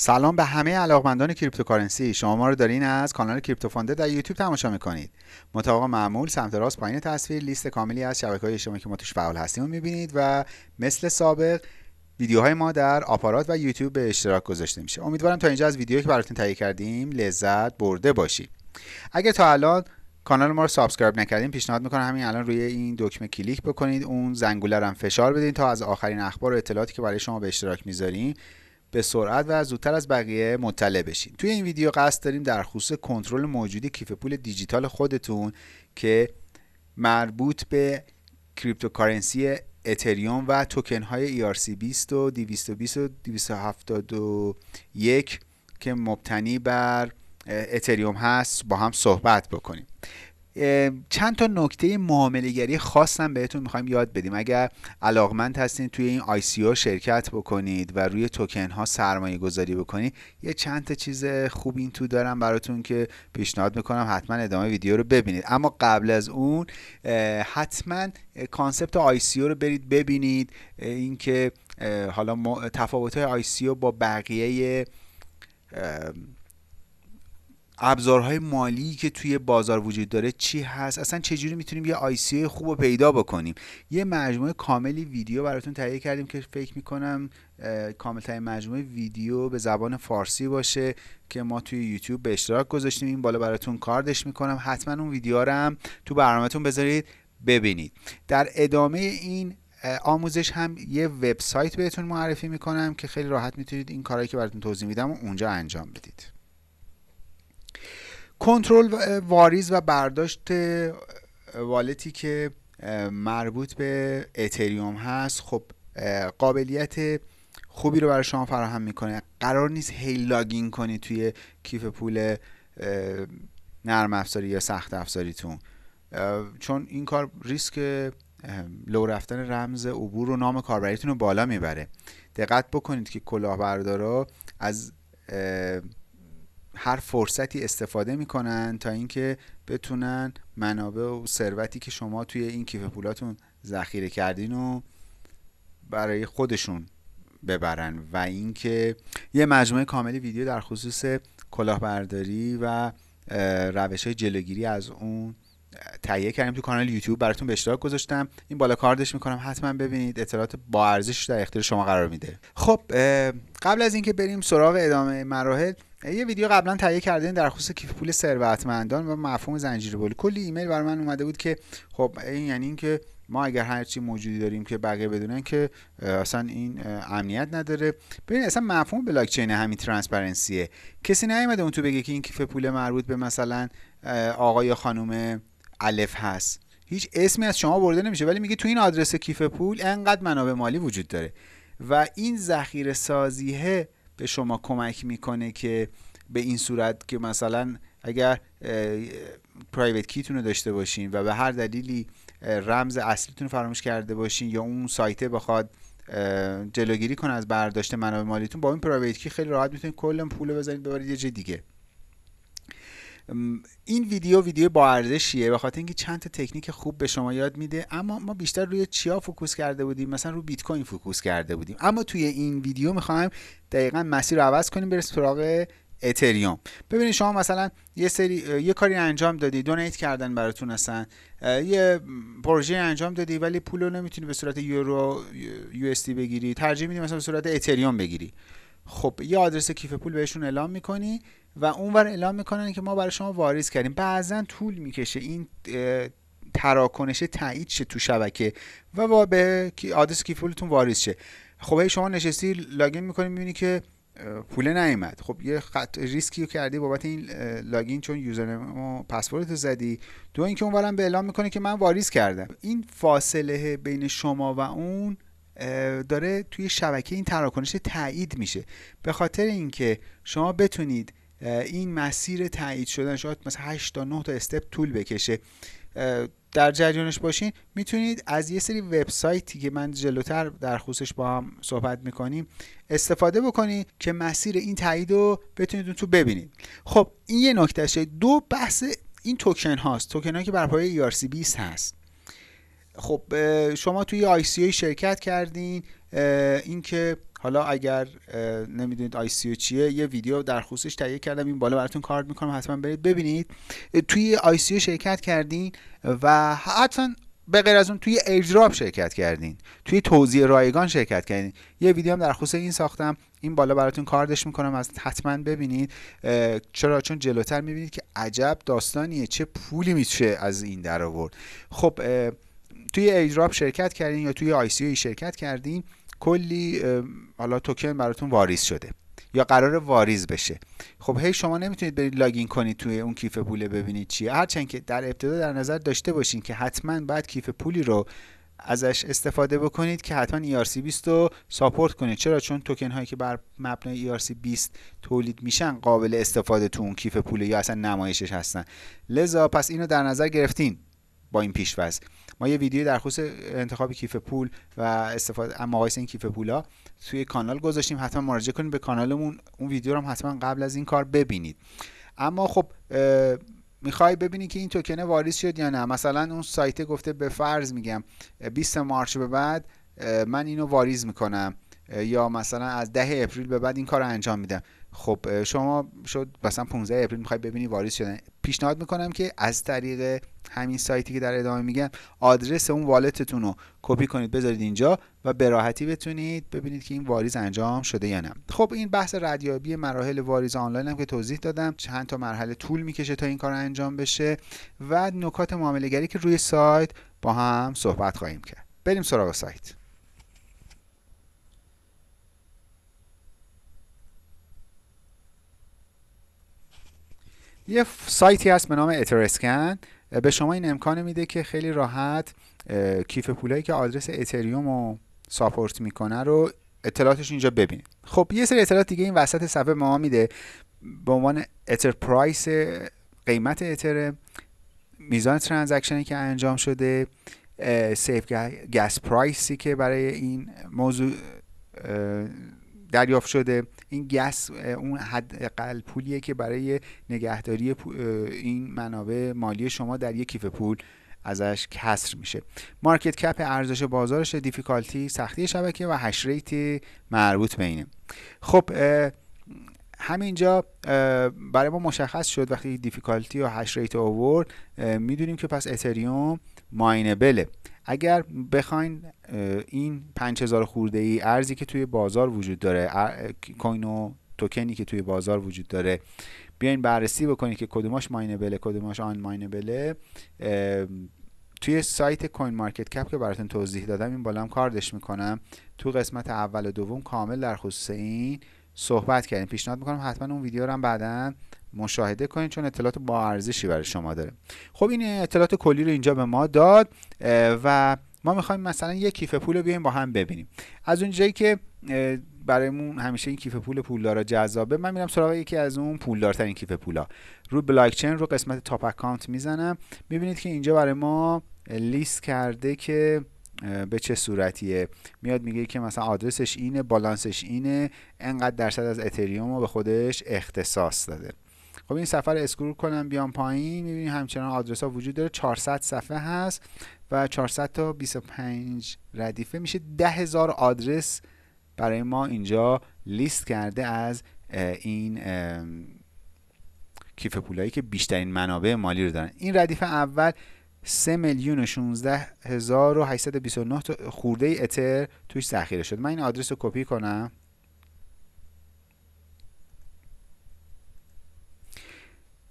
سلام به همه علاقمندان cryptocurrency. شما ما رو دارین از کانال کریپتو فانده در یوتیوب تماشا می‌کنید. مطابق معمول سمت راست پایین تصویر لیست کاملی از شبکه های اجتماعی که ما توش فعال هستیم رو می‌بینید و مثل سابق ویدیوهای ما در آپارات و یوتیوب به اشتراک گذاشته میشه. امیدوارم تا اینجا از ویدیویی که براتون تهیه کردیم لذت برده باشید. اگر تا الان کانال ما رو subscribe نکردین پیشنهاد می‌کنم همین الان روی این دکمه کلیک بکنید. اون زنگوله رو فشار بدین تا از آخرین اخبار و اطلاعاتی که برای شما به اشتراک می‌ذاریم به سرعت و زودتر از بقیه مطلع بشین. توی این ویدیو قصد داریم در خصوص کنترل موجودی کیف پول دیجیتال خودتون که مربوط به cryptocurrency اتریوم و توکن های ERC20 و 220 و 271 که مبتنی بر اتریوم هست با هم صحبت بکنیم. چند تا نکته معاملهگری خاصم بهتون می‌خوایم یاد بدیم. اگر علاقمند هستین توی این ICO شرکت بکنید و روی توکن ها سرمایه گذاری بکنید یه چند تا چیز خوب این تو دارم براتون که پیشنهاد می‌کنم حتما ادامه ویدیو رو ببینید. اما قبل از اون حتما concept ICO رو برید ببینید. اینکه حالا تفاوت های ICO با بقیه ابزارهای مالی که توی بازار وجود داره چی هست؟ اصلا چجوری می‌تونیم یه ICO خوب رو پیدا بکنیم؟ یه مجموعه کاملی ویدیو براتون تهیه کردیم که فکر می‌کنم کاملترین مجموعه ویدیو به زبان فارسی باشه که ما توی یوتیوب به اشتراک گذاشتیم. این بالا براتون کاردش می‌کنم. حتما اون ویدیو رو هم تو برنامهتون بذارید ببینید. در ادامه این آموزش هم یه وبسایت بهتون معرفی می‌کنم که خیلی راحت می‌تونید این کارهایی که براتون توضیح میدم اونجا انجام بدید. کنترل واریز و برداشت والتی که مربوط به اتریوم هست خب قابلیت خوبی رو برای شما فراهم می‌کنه. قرار نیست هی لاگین کنید توی کیف پول نرم افزاری یا سخت افزاریتون. چون این کار ریسک لو رفتن رمز عبور و نام کاربریتون رو بالا می‌بره. دقت بکنید که کلاهبردارا از هر فرصتی استفاده می‌کنن تا اینکه بتونن منابع و ثروتی که شما توی این کیف پولاتون ذخیره کردین و برای خودشون ببرن و اینکه یه مجموعه کاملی ویدیو در خصوص کلاهبرداری و روش های جلوگیری از اون تهیه کردیم تو کانال یوتیوب براتون به اشتراک گذاشتم. این بالا کاردش می‌کنم حتما ببینید اطلاعات با ارزش در اختیار شما قرار میده. خب قبل از اینکه بریم سراغ ادامه مراحل یه ویدیو قبلا تهیه کردیم در خصوص کیف پول ثروتمندان و مفهوم زنجیره بول کلی ایمیل برای من اومده بود که خب این یعنی اینکه ما اگر هر چی موجودی داریم که بقیه بدونن که اصلا این امنیت نداره. ببین اصلا مفهوم بلاک چین همین transparency ه. کسی نیومده اون تو بگه که این کیف پول مربوط به مثلا آقا یا خانم الف هست. هیچ اسمی از شما برده نمیشه ولی میگه تو این آدرس کیف پول انقدر منابع مالی وجود داره. و این ذخیره سازیه به شما کمک می‌کنه که به این صورت که مثلا اگر private key تون رو داشته باشین و به هر دلیلی رمز اصلیتون رو فراموش کرده باشین یا اون سایته بخواد جلوگیری کنه از برداشت منابع مالیتون با این private key خیلی راحت می‌تونید کل پول بزنید ببرید یه جای دیگه. این ویدیو ویدیو با ارزشیه به خاطر اینکه چند تا تکنیک خوب به شما یاد میده اما ما بیشتر روی چیا focus کرده بودیم؟ مثلا رو بیت کوین focus کرده بودیم. اما توی این ویدیو می‌خوایم دقیقا مسیر رو عوض کنیم برسیم سراغ اتریوم. ببینید شما مثلا یه سری یه کاری انجام دادی دونیت کردن براتون اصلا. یه پروژه انجام دادی ولی پول رو نمی‌تونی به صورت یورو یو بگیری. ترجیح میدی مثلا به صورت اتریوم بگیری. خب یه آدرس کیف پول بهشون اعلام می‌کنی و اونور اعلام می‌کنن که ما برای شما واریز کردیم. بعضا طول می‌کشه این تراکنش تایید شه تو شبکه و به آدرس کیف پولتون واریز شه. خب شما نشستی login می‌کنی می‌بینی که پول نیومد. خب یه خط ریسکی کردی بابت این لاگین چون username و پسورد زدی. دو اینکه اونورم به اعلام می‌کنه که من واریز کردم. این فاصله بین شما و اون داره توی شبکه این تراکنش تایید میشه. به خاطر اینکه شما بتونید این مسیر تایید شدن شاید مثلا 8 تا 9 تا step طول بکشه. در جریانش باشین می‌تونید از یه سری وبسایتی که من جلوتر در خصوصش با هم صحبت می‌کنیم استفاده بکنید که مسیر این تایید رو بتونید تو ببینید. خب این یه نکتهشه دو بحث این توکن هاست. توکن هایی که بر پایه ERC20 هست. خب شما توی ICO شرکت کردین اینکه حالا اگر نمی‌دونید ICO چیه یه ویدیو در خصوصش تهیه کردم این بالا براتون کارت می‌کنم حتما برید ببینید. توی ICO شرکت کردین و حتما به غیر از اون توی airdrop شرکت کردین توی توزیع رایگان شرکت کردین. یه ویدیو هم در خصوص این ساختم این بالا براتون کاردش می‌کنم از حتما ببینید. چرا؟ چون جلوتر می‌بینید که عجب داستانیه چه پولی میشه از این در آورد. خب توی airdrop شرکت کردین یا توی ICO شرکت کردین کلی حالا توکن براتون واریز شده یا قرار واریز بشه. خب هی شما نمی‌تونید برید لاگین کنید توی اون کیف پول ببینید چیه. هرچند که در ابتدا در نظر داشته باشین که حتما باید کیف پولی رو ازش استفاده بکنید که حتما ERC20 رو ساپورت کنید. چرا؟ چون توکن هایی که بر مبنای ERC20 تولید میشن قابل استفاده تو اون کیف پول یا اصلا نمایشش هستن. لذا پس اینو در نظر گرفتین. با این پیشوز. ما یه ویدیو در خصوص انتخاب کیف پول و استفاده مقایسه این کیف پولا توی کانال گذاشتیم. حتما مراجعه کنید به کانالمون. اون ویدیو رو هم حتما قبل از این کار ببینید. اما خب می‌خوای ببینی که این توکن واریز شد یا نه؟ مثلا اون سایت گفته به فرض میگم 20 March به بعد من اینو واریز می‌کنم. یا مثلا از ده April به بعد این کار رو انجام میدم. خب شما شد مثلا 15 April می‌خوای ببینی واریز شدن. پیشنهاد می‌کنم که از طریق همین سایتی که در ادامه میگم آدرس اون والتتون رو کپی کنید بذارید اینجا و به راحتی بتونید ببینید که این واریز انجام شده یا نه. خب این بحث ردیابی مراحل واریز آنلاین هم که توضیح دادم. چند تا مرحله طول می‌کشه تا این کار انجام بشه و نکات معامله که روی سایت با هم صحبت خواهیم کرد. بریم سراغ سایت. یه سایتی هست به نام Etherscan به شما این امکان میده که خیلی راحت کیف پولایی که آدرس اتریوم رو support می‌کنه رو اطلاعاتش اینجا ببینید. خب یه سری اطلاعات دیگه این وسط صفحه ما میده. به عنوان Ether price قیمت اتر میزان transaction ی که انجام شده safe gas price ی که برای این موضوع دریافت شده. این gas اون حداقل پولیه که برای نگهداری این منابع مالی شما در یک کیف پول ازش کسر میشه. market cap ارزش بازارش difficulty سختی شبکه و hash rate مربوط به اینه خب همینجا برای ما مشخص شد وقتی difficulty و hash rate آورد می‌دونیم که پس اتریوم mineable ه اگر بخواین این 5000 خورده ای ارزی که توی بازار وجود داره کوین و توکنی که توی بازار وجود داره بیاین بررسی بکنید که کدوماش ماینبله کدوماش آن ماینبله. توی سایت کوین مارکت کپ که براتون توضیح دادم این بالا هم کاردش می‌کنم. تو قسمت اول و دوم کامل در خصوص این صحبت کردیم. پیشنهاد می‌کنم حتما اون ویدیو رو هم بعدا مشاهده کنید چون اطلاعات با ارزشی برای شما داره. خب این اطلاعات کلی رو اینجا به ما داد و ما می‌خوایم مثلا یک کیف پول رو بیایم با هم ببینیم. از اونجایی که برایمون همیشه این کیف پول پولدارا جذابه من میرم سراغ یکی از اون پولدارترین کیف پولا. رو بلاک چین رو قسمت top account می‌زنم. می‌بینید که اینجا برای ما لیست کرده که به چه صورتیه. میاد میگه که مثلا آدرسش اینه بالانسش اینه انقدر درصد از اتریوم رو به خودش اختصاص داده. خب این سفر اسکرول کنم بیام پایین می‌بینیم همچنان آدرس ها وجود داره. 400 صفحه هست و 400 تا 25 ردیفه. میشه 10000 آدرس برای ما اینجا لیست کرده از این کیف پولایی که بیشترین منابع مالی رو دارن. این ردیف اول 3 میلیون و 16 هزار و 829 خورده اتر توش ذخیره شد من این آدرس رو کپی کنم.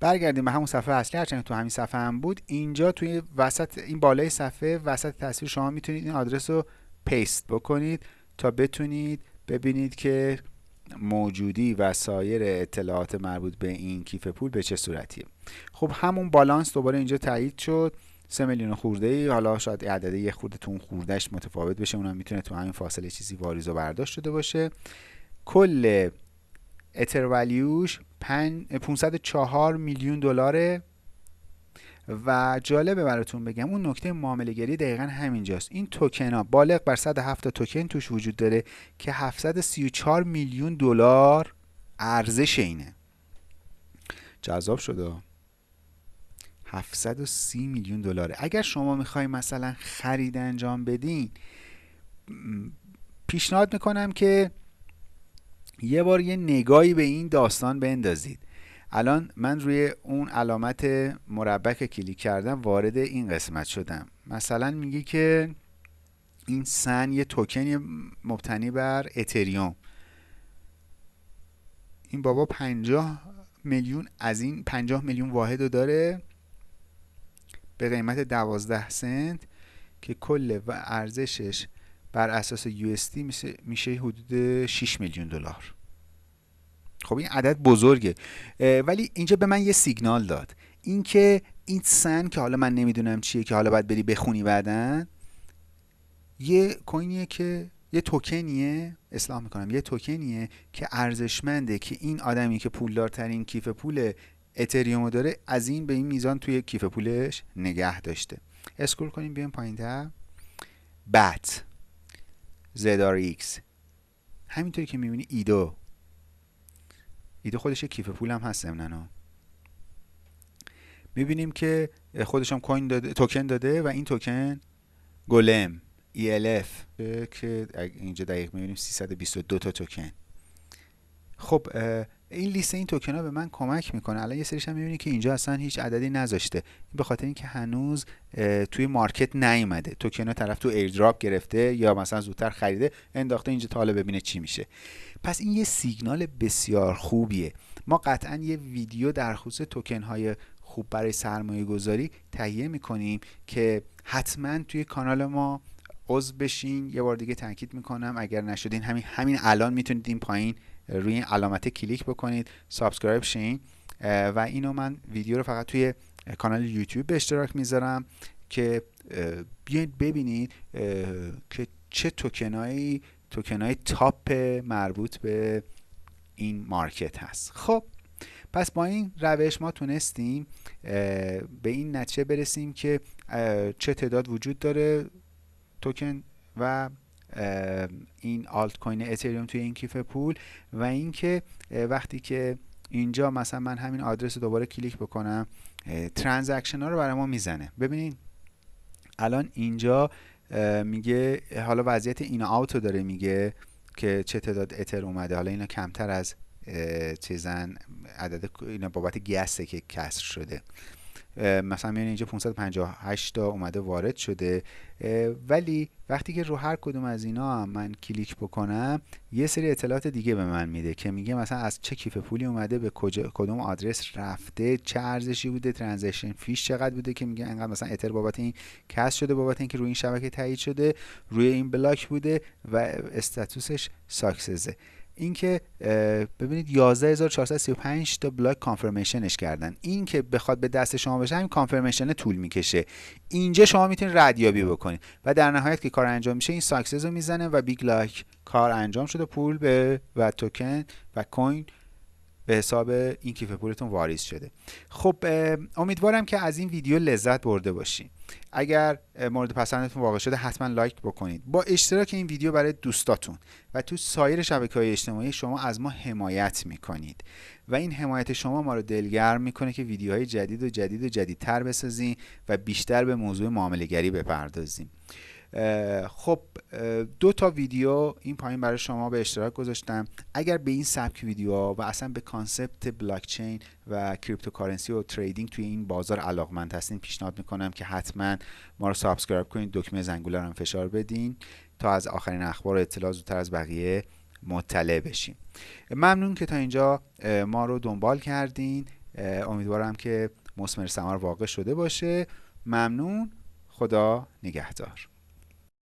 برگردیم به همون صفحه اصلی هرچند تو همین صفحه هم بود اینجا توی وسط این بالای صفحه وسط تصویر شما می‌تونید این آدرس رو پیست بکنید تا بتونید ببینید که موجودی و سایر اطلاعات مربوط به این کیف پول به چه صورتیه. خب همون بالانس دوباره اینجا تایید شد. 3 میلیون خورده ای حالا شاید عدد یه خورده تو خوردهش متفاوت بشه اونم می‌تونه تو همین فاصله چیزی واریز و برداشت شده باشه. کل اتر ولیوش 504 میلیون دلاره. و جالبه براتون بگم اون نکته معامله گری دقیقا همینجاست. این توکن ها بالغ بر 107 توکن توش وجود داره که 734 میلیون دلار ارزش اینه. جذاب شده. 730 میلیون دلاره. اگر شما می‌خوای مثلا خرید انجام بدین پیشنهاد می‌کنم که یه بار یه نگاهی به این داستان بندازید. الان من روی اون علامت مربع که کلیک کردم وارد این قسمت شدم. مثلا میگه که این سن یه توکن مبتنی بر اتریوم. این بابا 50 میلیون از این 50 میلیون واحد داره به قیمت 12 سنت که کل ارزشش بر اساس USD میشه, حدود 6 میلیون دلار. خب این عدد بزرگه. ولی اینجا به من یه سیگنال داد. اینکه این سن که حالا من نمی‌دونم چیه که حالا باید بری بخونی بعدن یه کوینیه که یه توکنیه اصلاح می‌کنم یه توکنیه که ارزشمنده که این آدمی که پولدارترین کیف پول اتریوم داره از این به این میزان توی کیف پولش نگه داشته. اسکرول کنیم بیایم پایین تر بت ایکس. همینطوری که می‌بینی ایدو. ایدو خودش کیف پول هم هست ضمناً. می‌بینیم که خودش هم کوین داده توکن داده و این توکن گلم ELF که اینجا دقیق می‌بینیم 322 تا توکن. خب این لیست این توکن ها به من کمک می‌کنه. الان یه سریش هم می‌بینید که اینجا اصلا هیچ عددی نذاشته. به خاطر اینکه هنوز توی market نیومده. توکن ها طرف تو airdrop گرفته یا مثلا زودتر خریده انداخته اینجا تا حالا ببینه چی میشه. پس این یه سیگنال بسیار خوبیه. ما قطعا یه ویدیو در خصوص توکن های خوب برای سرمایه گذاری تهیه می‌کنیم که حتما توی کانال ما عضو بشین. یه بار دیگه تاکید می‌کنم اگر نشدین همین همین الان می‌تونید این پایین روی این علامت کلیک بکنید subscribe شین. و اینو من ویدیو رو فقط توی کانال یوتیوب به اشتراک می‌ذارم که بیاید ببینید که چه توکنایی توکنای top مربوط به این market هست. خب پس با این روش ما تونستیم به این نتیجه برسیم که چه تعداد وجود داره توکن و این آلت کوین اتریوم توی این کیف پول و اینکه وقتی که اینجا مثلا من همین آدرس دوباره کلیک بکنم transaction ها رو برای ما می‌زنه. ببینید الان اینجا میگه حالا وضعیت این out داره میگه که چه تعداد اتر اومده. حالا اینا کمتر از چیزن عدد اینا بابت gas ته که کسر شده. مثلا می‌بینید اینجا 558 تا اومده وارد شده. ولی وقتی که رو هر کدوم از اینا من کلیک بکنم یه سری اطلاعات دیگه به من میده که میگه مثلا از چه کیف پولی اومده به کجا کدوم آدرس رفته چه ارزشی بوده ترانزکشن فیش چقدر بوده که میگه انقدر مثلا اتر بابت این کس شده بابت اینکه روی این شبکه تایید شده روی این بلاک بوده و استاتوسش ساکسزه. اینکه ببینید 11435 تا بلاک کانفرمیشنش کردن. این که بخواد به دست شما بشه همین کانفرمیشن طول می‌کشه. اینجا شما می‌تونید ردیابی بکنید. و در نهایت که کار انجام میشه این ساکسس رو می‌زنه و بیگ لاک کار انجام شده. پول به و توکن و کوین به حساب این کیف پولتون واریز شده. خب امیدوارم که از این ویدیو لذت برده باشین. اگر مورد پسندتون واقع شده حتما لایک بکنید. با اشتراک این ویدیو برای دوستاتون و تو سایر شبکه های اجتماعی شما از ما حمایت می‌کنید. و این حمایت شما ما رو دلگرم می‌کنه که ویدیوهای جدید و جدید و جدیدتر بسازیم و بیشتر به موضوع معامله گری بپردازیم. خب دو تا ویدیو این پایین برای شما به اشتراک گذاشتم. اگر به این سبک ویدیو و اصلا به concept بلاکچین و cryptocurrency و trading توی این بازار علاقمند هستین پیشنهاد می‌کنم که حتما ما رو subscribe کنید دکمه زنگوله رو فشار بدین تا از آخرین اخبار و اطلاع زودتر از بقیه مطلع بشیم. ممنون که تا اینجا ما رو دنبال کردین. امیدوارم که مسمر سمار واقع شده باشه. ممنون. خدا نگهدار.